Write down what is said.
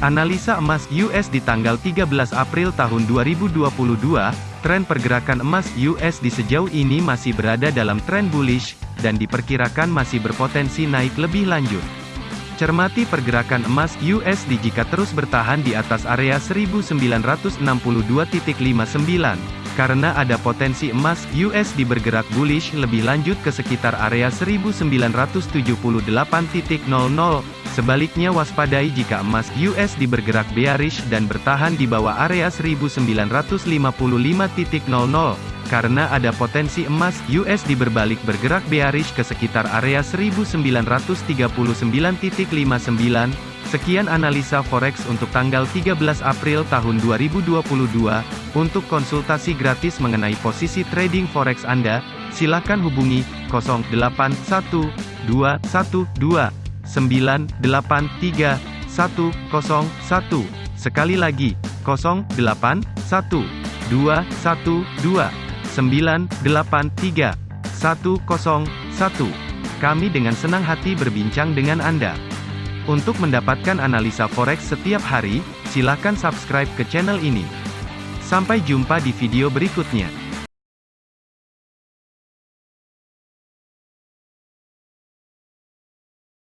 Analisa emas US di tanggal 13 April tahun 2022, tren pergerakan emas US di sejauh ini masih berada dalam tren bullish, dan diperkirakan masih berpotensi naik lebih lanjut. Cermati pergerakan emas USD jika terus bertahan di atas area 1962.59. Karena ada potensi emas USD bergerak bullish lebih lanjut ke sekitar area 1978.00. Sebaliknya waspadai jika emas USD bergerak bearish dan bertahan di bawah area 1955.00 karena ada potensi emas USD berbalik bergerak bearish ke sekitar area 1939.59. Sekian analisa forex untuk tanggal 13 April tahun 2022. Untuk konsultasi gratis mengenai posisi trading forex Anda, silakan hubungi 081212 983 101. Sekali lagi, 081 212 983 101. Kami dengan senang hati berbincang dengan Anda. Untuk mendapatkan analisa forex setiap hari, silakan subscribe ke channel ini. Sampai jumpa di video berikutnya.